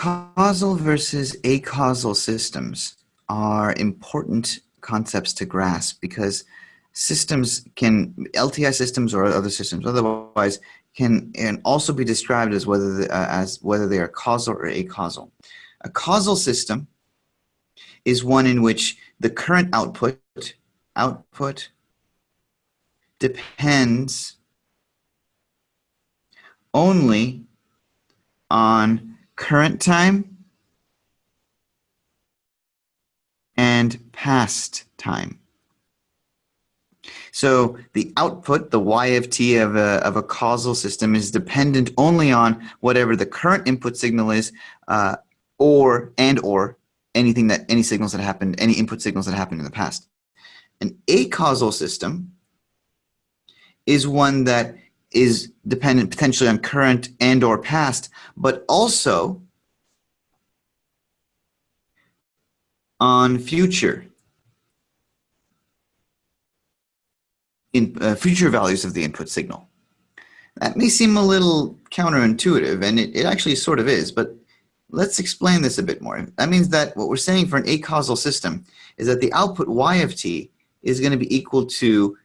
Causal versus acausal systems are important concepts to grasp because systems can, LTI systems or other systems otherwise, can and also be described as whether, the, uh, as whether they are causal or acausal. A causal system is one in which the current output, output depends only on current time and past time. So the output, the y of t of a, of a causal system is dependent only on whatever the current input signal is uh, or and or anything that any signals that happened, any input signals that happened in the past. An acausal system is one that is dependent potentially on current and or past, but also on future in uh, future values of the input signal. That may seem a little counterintuitive, and it, it actually sort of is, but let's explain this a bit more. That means that what we're saying for an acausal system is that the output y of t is going to be equal to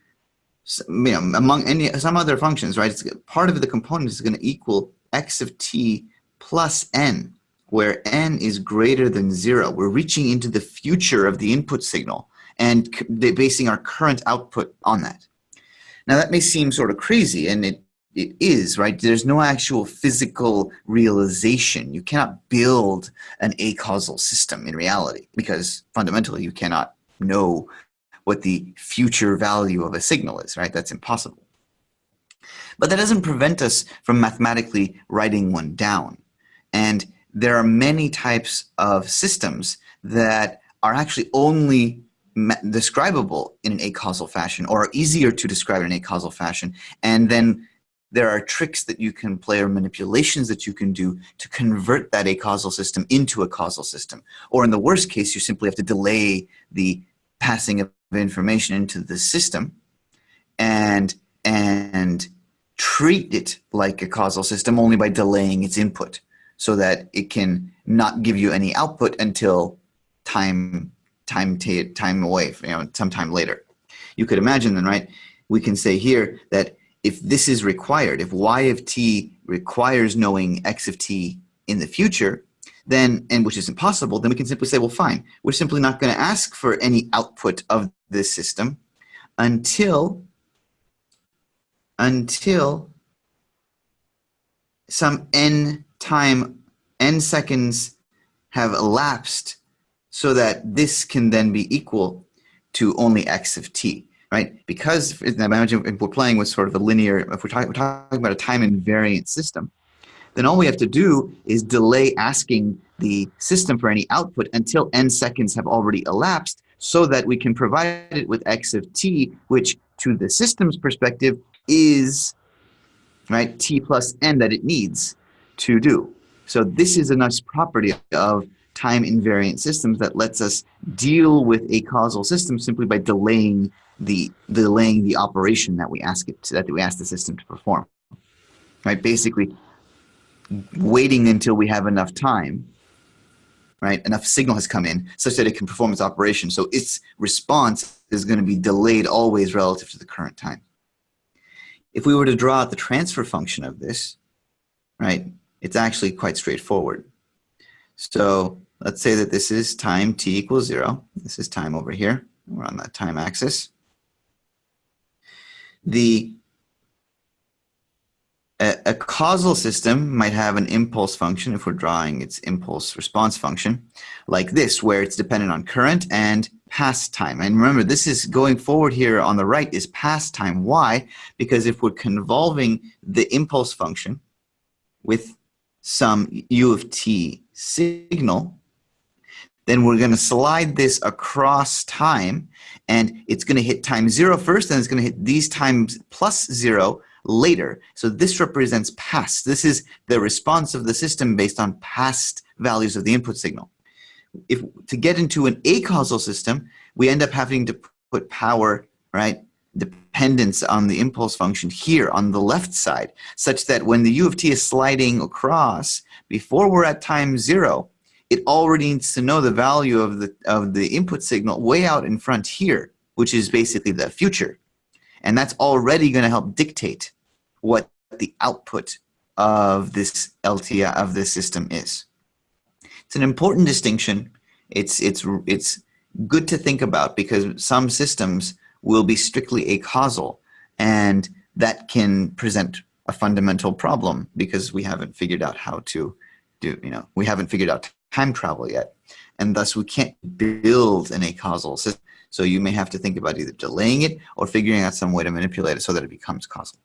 you know, among any some other functions, right? It's, part of the component is going to equal x of t plus n, where n is greater than zero. We're reaching into the future of the input signal and basing our current output on that. Now that may seem sort of crazy, and it it is, right? There's no actual physical realization. You cannot build an acausal system in reality because fundamentally you cannot know what the future value of a signal is, right? That's impossible. But that doesn't prevent us from mathematically writing one down. And there are many types of systems that are actually only describable in an acausal fashion or are easier to describe in an acausal fashion. And then there are tricks that you can play or manipulations that you can do to convert that acausal system into a causal system. Or in the worst case, you simply have to delay the passing of information into the system and and treat it like a causal system only by delaying its input so that it can not give you any output until time time time away you know sometime later. You could imagine then right we can say here that if this is required if y of t requires knowing x of t in the future then, and which is impossible, then we can simply say, well, fine, we're simply not going to ask for any output of this system until, until some n time, n seconds have elapsed so that this can then be equal to only x of t, right? Because imagine if we're playing with sort of a linear, if we're talking, we're talking about a time invariant system, then all we have to do is delay asking the system for any output until n seconds have already elapsed so that we can provide it with x of t, which to the system's perspective is right t plus n that it needs to do. So this is a nice property of time invariant systems that lets us deal with acausal system simply by delaying the delaying the operation that we ask it to, that we ask the system to perform. Right? Basically, waiting until we have enough time, right? Enough signal has come in such that it can perform its operation. So its response is going to be delayed always relative to the current time. If we were to draw out the transfer function of this, right, it's actually quite straightforward. So let's say that this is time t equals zero. This is time over here. We're on that time axis. The a, a, causal system might have an impulse function if we're drawing its impulse response function like this where it's dependent on current and past time. And remember this is going forward here on the right is past time. Why? Because if we're convolving the impulse function with some u of t signal then we're going to slide this across time and it's going to hit time zero first and it's going to hit these times plus zero later. So this represents past. This is the response of the system based on past values of the input signal. If to get into an acausal system, we end up having to put power, right, dependence on the impulse function here on the left side, such that when the u of t is sliding across, before we're at time zero, it already needs to know the value of the, of the input signal way out in front here, which is basically the future. And that's already going to help dictate what the output of this LTI of this system is. It's an important distinction. It's, it's, it's good to think about because some systems will be strictly acausal and that can present a fundamental problem because we haven't figured out how to do, you know, we haven't figured out time travel yet. And thus we can't build an acausal system. So you may have to think about either delaying it or figuring out some way to manipulate it so that it becomes causal.